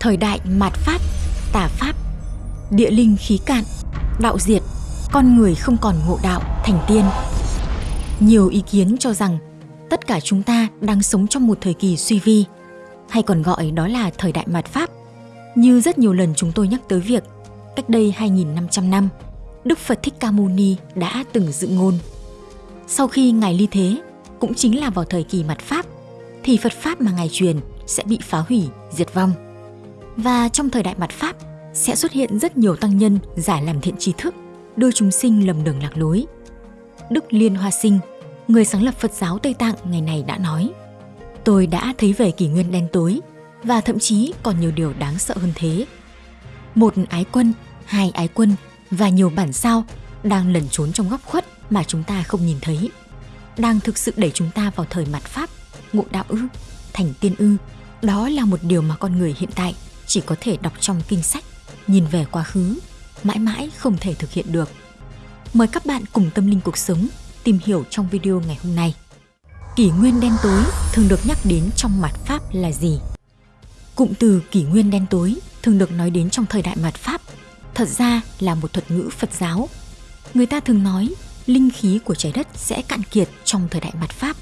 Thời đại mạt Pháp, tà Pháp, địa linh khí cạn, đạo diệt, con người không còn ngộ đạo thành tiên. Nhiều ý kiến cho rằng tất cả chúng ta đang sống trong một thời kỳ suy vi, hay còn gọi đó là thời đại mạt Pháp. Như rất nhiều lần chúng tôi nhắc tới việc cách đây 2.500 năm, Đức Phật Thích Ca Mâu Ni đã từng dự ngôn. Sau khi Ngài ly thế, cũng chính là vào thời kỳ mạt Pháp, thì Phật Pháp mà Ngài truyền sẽ bị phá hủy, diệt vong. Và trong thời đại mặt Pháp sẽ xuất hiện rất nhiều tăng nhân giả làm thiện trí thức, đưa chúng sinh lầm đường lạc lối. Đức Liên Hoa Sinh, người sáng lập Phật giáo Tây Tạng ngày này đã nói Tôi đã thấy về kỷ nguyên đen tối và thậm chí còn nhiều điều đáng sợ hơn thế. Một ái quân, hai ái quân và nhiều bản sao đang lẩn trốn trong góc khuất mà chúng ta không nhìn thấy. Đang thực sự đẩy chúng ta vào thời mặt Pháp, ngộ đạo ư, thành tiên ư. Đó là một điều mà con người hiện tại chỉ có thể đọc trong kinh sách, nhìn về quá khứ, mãi mãi không thể thực hiện được. Mời các bạn cùng tâm linh cuộc sống tìm hiểu trong video ngày hôm nay. Kỷ nguyên đen tối thường được nhắc đến trong mặt Pháp là gì? Cụm từ kỷ nguyên đen tối thường được nói đến trong thời đại mặt Pháp, thật ra là một thuật ngữ Phật giáo. Người ta thường nói linh khí của trái đất sẽ cạn kiệt trong thời đại mặt Pháp.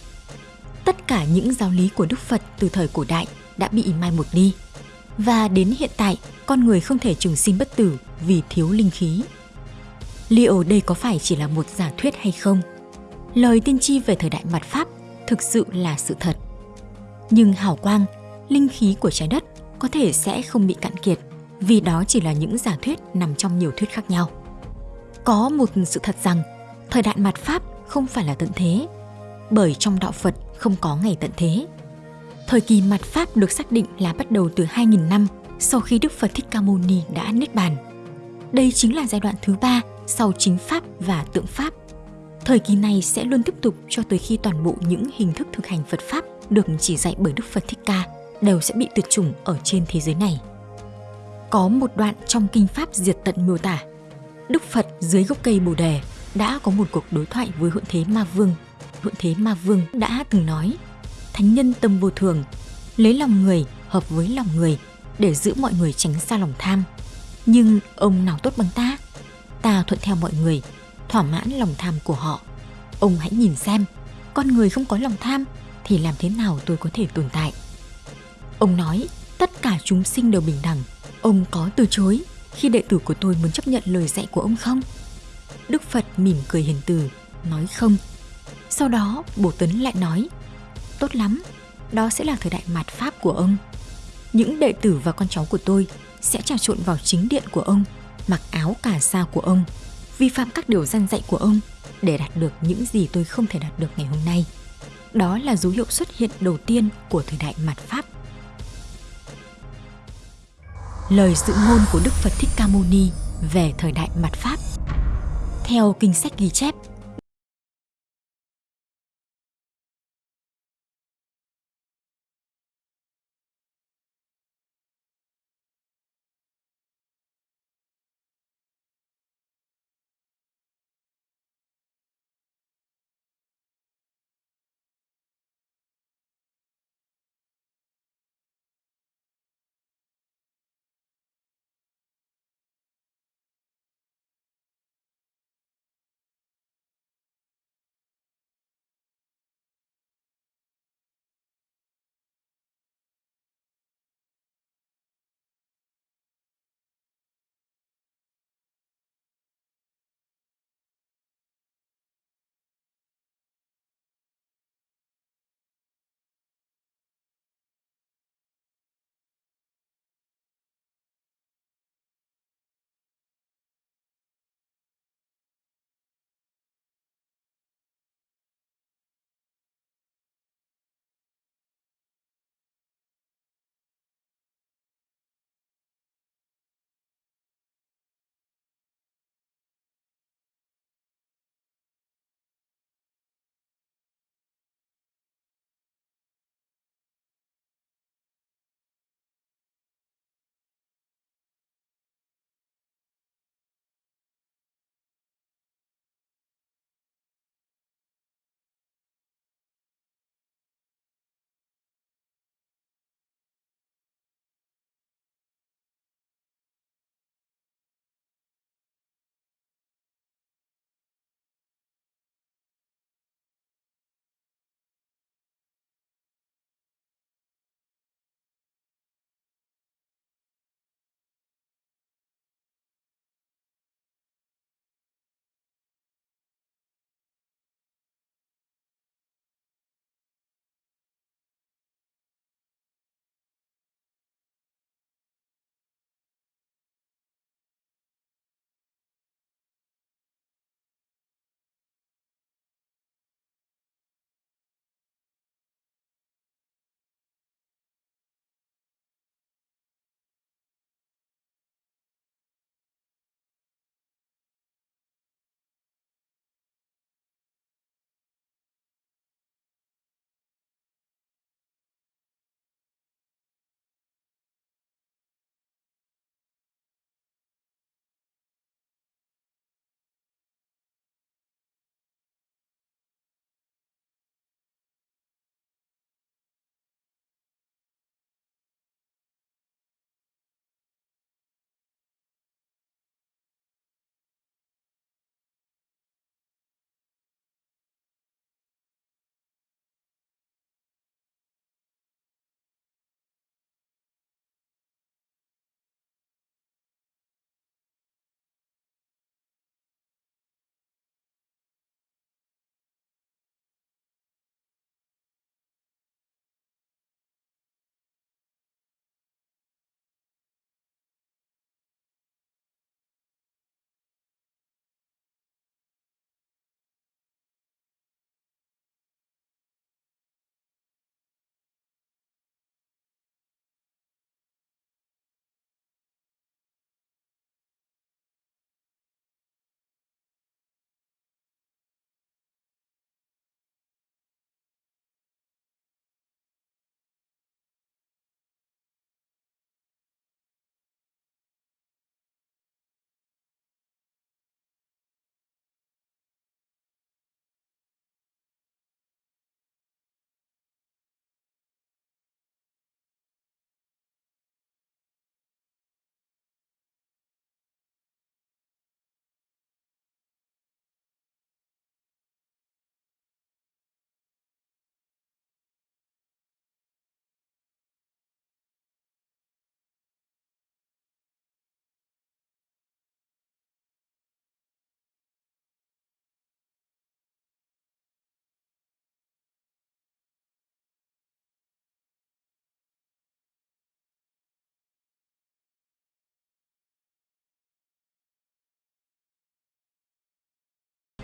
Tất cả những giáo lý của Đức Phật từ thời cổ đại đã bị mai một đi. Và đến hiện tại, con người không thể trường sinh bất tử vì thiếu linh khí. Liệu đây có phải chỉ là một giả thuyết hay không? Lời tiên tri về thời đại mặt Pháp thực sự là sự thật. Nhưng hào quang, linh khí của trái đất có thể sẽ không bị cạn kiệt vì đó chỉ là những giả thuyết nằm trong nhiều thuyết khác nhau. Có một sự thật rằng thời đại mặt Pháp không phải là tận thế, bởi trong đạo Phật không có ngày tận thế. Thời kỳ mặt Pháp được xác định là bắt đầu từ 2.000 năm sau khi Đức Phật Thích Ca Mâu Ni đã niết bàn. Đây chính là giai đoạn thứ ba sau chính Pháp và tượng Pháp. Thời kỳ này sẽ luôn tiếp tục cho tới khi toàn bộ những hình thức thực hành Phật Pháp được chỉ dạy bởi Đức Phật Thích Ca đều sẽ bị tuyệt chủng ở trên thế giới này. Có một đoạn trong Kinh Pháp diệt tận miêu tả, Đức Phật dưới gốc cây Bồ Đề đã có một cuộc đối thoại với Hượng Thế Ma Vương. Hượng Thế Ma Vương đã từng nói, Thánh nhân tâm vô thường, lấy lòng người hợp với lòng người để giữ mọi người tránh xa lòng tham. Nhưng ông nào tốt bằng ta? Ta thuận theo mọi người, thỏa mãn lòng tham của họ. Ông hãy nhìn xem, con người không có lòng tham thì làm thế nào tôi có thể tồn tại? Ông nói, tất cả chúng sinh đều bình đẳng. Ông có từ chối khi đệ tử của tôi muốn chấp nhận lời dạy của ông không? Đức Phật mỉm cười hiền từ, nói không. Sau đó, Bồ Tấn lại nói, tốt lắm, đó sẽ là thời đại mạt Pháp của ông. Những đệ tử và con cháu của tôi sẽ trà trộn vào chính điện của ông, mặc áo cà sa của ông, vi phạm các điều gian dạy của ông để đạt được những gì tôi không thể đạt được ngày hôm nay. Đó là dấu hiệu xuất hiện đầu tiên của thời đại mạt Pháp lời dự ngôn của Đức Phật Thích Ca Mâu Ni về thời đại mặt Pháp. Theo kinh sách ghi chép,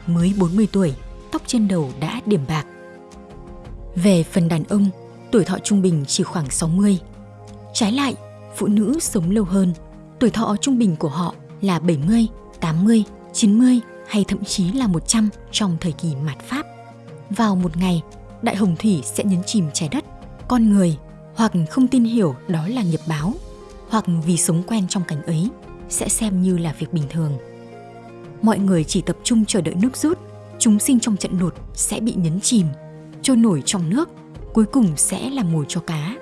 mới 40 tuổi, tóc trên đầu đã điểm bạc. Về phần đàn ông, tuổi thọ trung bình chỉ khoảng 60. Trái lại, phụ nữ sống lâu hơn, tuổi thọ trung bình của họ là 70, 80, 90 hay thậm chí là 100 trong thời kỳ mạt Pháp. Vào một ngày, đại hồng thủy sẽ nhấn chìm trái đất, con người hoặc không tin hiểu đó là nghiệp báo, hoặc vì sống quen trong cảnh ấy sẽ xem như là việc bình thường. Mọi người chỉ tập trung chờ đợi nước rút, chúng sinh trong trận lụt sẽ bị nhấn chìm, trôi nổi trong nước, cuối cùng sẽ là mồi cho cá.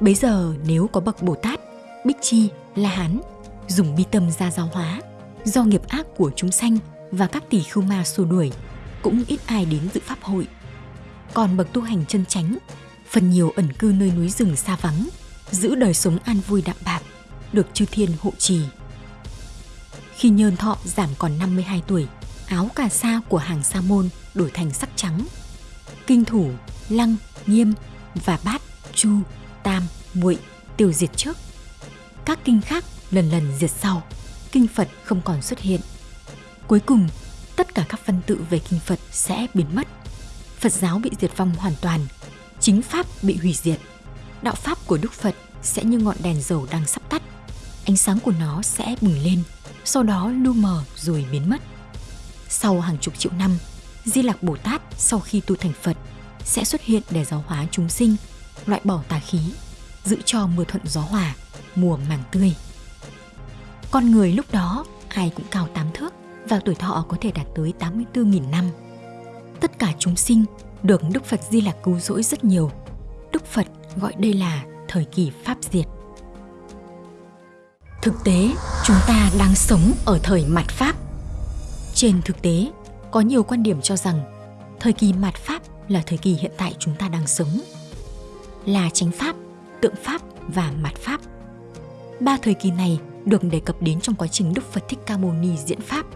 Bấy giờ nếu có bậc Bồ Tát, Bích Chi, La Hán dùng bi tâm ra giáo hóa, do nghiệp ác của chúng sanh và các tỷ khưu ma xua đuổi, cũng ít ai đến dự pháp hội. Còn bậc tu hành chân chánh, phần nhiều ẩn cư nơi núi rừng xa vắng, giữ đời sống an vui đạm bạc, được chư thiên hộ trì. Khi nhơn thọ giảm còn 52 tuổi, áo cà sa của hàng sa môn đổi thành sắc trắng. Kinh thủ, lăng, nghiêm và bát, chu, tam, muội tiêu diệt trước. Các kinh khác lần lần diệt sau, kinh Phật không còn xuất hiện. Cuối cùng, tất cả các văn tự về kinh Phật sẽ biến mất. Phật giáo bị diệt vong hoàn toàn, chính Pháp bị hủy diệt. Đạo Pháp của Đức Phật sẽ như ngọn đèn dầu đang sắp tắt. Ánh sáng của nó sẽ bừng lên, sau đó lu mờ rồi biến mất. Sau hàng chục triệu năm, Di Lạc Bồ Tát sau khi tu thành Phật sẽ xuất hiện để giáo hóa chúng sinh, loại bỏ tà khí, giữ cho mưa thuận gió hòa, mùa màng tươi. Con người lúc đó ai cũng cao tám thước và tuổi thọ có thể đạt tới 84.000 năm. Tất cả chúng sinh được Đức Phật Di lạc cứu rỗi rất nhiều. Đức Phật gọi đây là thời kỳ Pháp diệt. Thực tế, chúng ta đang sống ở thời mạt Pháp. Trên thực tế, có nhiều quan điểm cho rằng thời kỳ mạt Pháp là thời kỳ hiện tại chúng ta đang sống. Là chánh Pháp, tượng Pháp và mạt Pháp. Ba thời kỳ này được đề cập đến trong quá trình Đức Phật Thích Ca Mâu Ni diễn Pháp.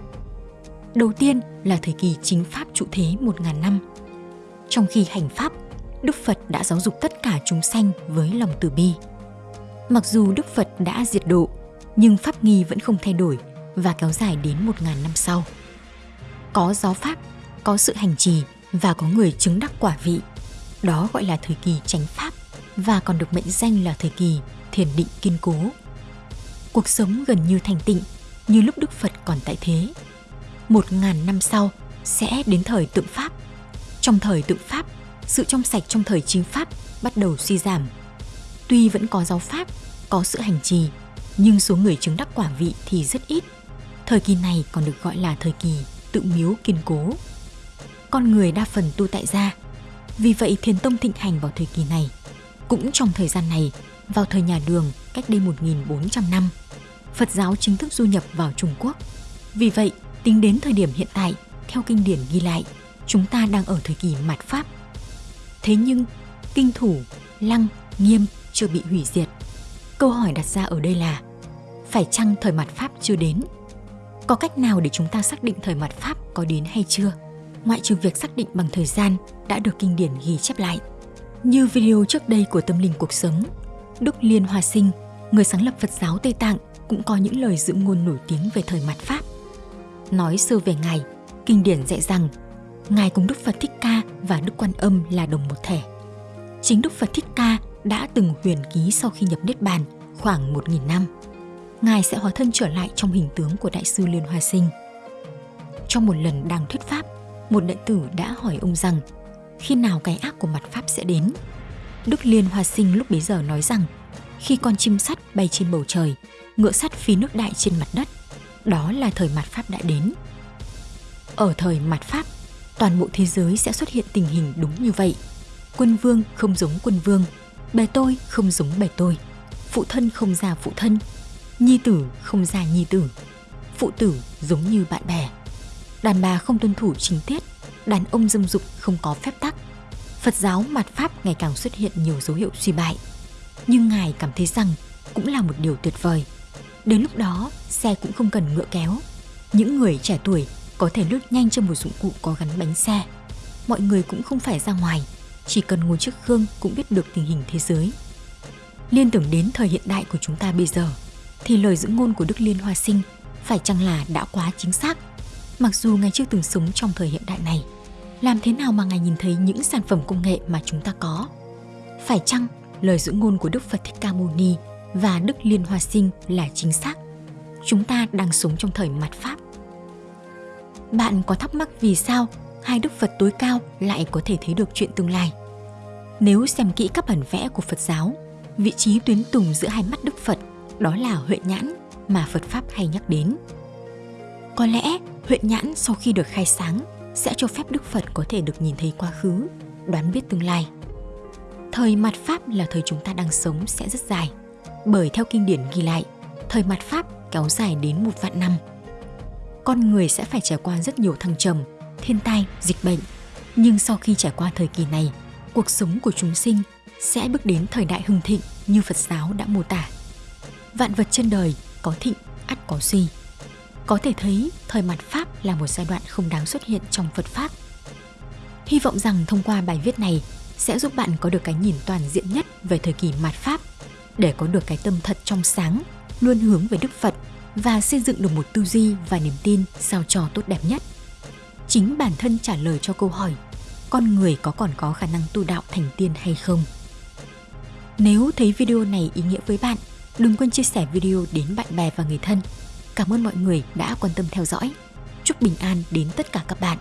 Đầu tiên là thời kỳ chính Pháp trụ thế 1.000 năm. Trong khi hành Pháp, Đức Phật đã giáo dục tất cả chúng sanh với lòng từ bi. Mặc dù Đức Phật đã diệt độ, nhưng Pháp nghi vẫn không thay đổi và kéo dài đến 1.000 năm sau. Có giáo Pháp, có sự hành trì và có người chứng đắc quả vị. Đó gọi là thời kỳ chánh Pháp và còn được mệnh danh là thời kỳ thiền định kiên cố cuộc sống gần như thành tịnh như lúc Đức Phật còn tại thế. Một ngàn năm sau sẽ đến thời tượng Pháp. Trong thời tượng Pháp, sự trong sạch trong thời chính Pháp bắt đầu suy giảm. Tuy vẫn có giáo Pháp, có sự hành trì, nhưng số người chứng đắc quả vị thì rất ít. Thời kỳ này còn được gọi là thời kỳ tự miếu kiên cố. Con người đa phần tu tại gia, vì vậy thiền tông thịnh hành vào thời kỳ này. Cũng trong thời gian này, vào thời nhà Đường cách đây 1.400 năm, Phật giáo chính thức du nhập vào Trung Quốc. Vì vậy, tính đến thời điểm hiện tại, theo kinh điển ghi lại, chúng ta đang ở thời kỳ mạt Pháp. Thế nhưng, kinh thủ, lăng, nghiêm chưa bị hủy diệt. Câu hỏi đặt ra ở đây là, phải chăng thời mặt Pháp chưa đến? Có cách nào để chúng ta xác định thời mặt Pháp có đến hay chưa? Ngoại trừ việc xác định bằng thời gian đã được kinh điển ghi chép lại. Như video trước đây của Tâm Linh Cuộc Sống, Đức Liên Hoa Sinh, người sáng lập Phật giáo Tây Tạng, cũng có những lời dự ngôn nổi tiếng về thời mặt Pháp. Nói sơ về Ngài, kinh điển dạy rằng Ngài cùng Đức Phật Thích Ca và Đức Quan Âm là đồng một thể. Chính Đức Phật Thích Ca đã từng huyền ký sau khi nhập Niết Bàn khoảng 1.000 năm. Ngài sẽ hóa thân trở lại trong hình tướng của Đại sư Liên Hoa Sinh. Trong một lần đang thuyết pháp, một đệ tử đã hỏi ông rằng khi nào cái ác của mặt Pháp sẽ đến. Đức Liên Hoa Sinh lúc bấy giờ nói rằng khi con chim sắt bay trên bầu trời, ngựa sắt phi nước đại trên mặt đất. Đó là thời mặt Pháp đã đến. Ở thời mặt Pháp, toàn bộ thế giới sẽ xuất hiện tình hình đúng như vậy. Quân vương không giống quân vương, bè tôi không giống bè tôi, phụ thân không già phụ thân, nhi tử không ra nhi tử, phụ tử giống như bạn bè. Đàn bà không tuân thủ chính tiết, đàn ông dâm dục không có phép tắc. Phật giáo mạt Pháp ngày càng xuất hiện nhiều dấu hiệu suy bại. Nhưng Ngài cảm thấy rằng cũng là một điều tuyệt vời – Đến lúc đó, xe cũng không cần ngựa kéo. Những người trẻ tuổi có thể lướt nhanh trên một dụng cụ có gắn bánh xe. Mọi người cũng không phải ra ngoài, chỉ cần ngồi trước gương cũng biết được tình hình thế giới. Liên tưởng đến thời hiện đại của chúng ta bây giờ, thì lời giữ ngôn của Đức Liên Hoa Sinh phải chăng là đã quá chính xác? Mặc dù Ngài chưa từng sống trong thời hiện đại này, làm thế nào mà Ngài nhìn thấy những sản phẩm công nghệ mà chúng ta có? Phải chăng lời giữ ngôn của Đức Phật Thích Ca Mâu Ni và Đức Liên Hoa Sinh là chính xác? Chúng ta đang sống trong thời mặt Pháp. Bạn có thắc mắc vì sao hai Đức Phật tối cao lại có thể thấy được chuyện tương lai? Nếu xem kỹ các bản vẽ của Phật giáo, vị trí tuyến tùng giữa hai mắt Đức Phật đó là huệ nhãn mà Phật Pháp hay nhắc đến. Có lẽ huệ nhãn sau khi được khai sáng sẽ cho phép Đức Phật có thể được nhìn thấy quá khứ, đoán biết tương lai. Thời mặt Pháp là thời chúng ta đang sống sẽ rất dài, bởi theo kinh điển ghi lại, thời mặt Pháp kéo dài đến một vạn năm. Con người sẽ phải trải qua rất nhiều thăng trầm, thiên tai, dịch bệnh, nhưng sau khi trải qua thời kỳ này, cuộc sống của chúng sinh sẽ bước đến thời đại hưng thịnh như Phật giáo đã mô tả. Vạn vật trên đời có thịnh, ắt có suy. Có thể thấy thời mặt Pháp là một giai đoạn không đáng xuất hiện trong Phật Pháp. Hy vọng rằng thông qua bài viết này sẽ giúp bạn có được cái nhìn toàn diện nhất về thời kỳ mạt Pháp để có được cái tâm thật trong sáng, luôn hướng về Đức Phật và xây dựng được một tư duy và niềm tin sao cho tốt đẹp nhất. Chính bản thân trả lời cho câu hỏi con người có còn có khả năng tu đạo thành tiên hay không? Nếu thấy video này ý nghĩa với bạn, đừng quên chia sẻ video đến bạn bè và người thân. Cảm ơn mọi người đã quan tâm theo dõi. Chúc bình an đến tất cả các bạn.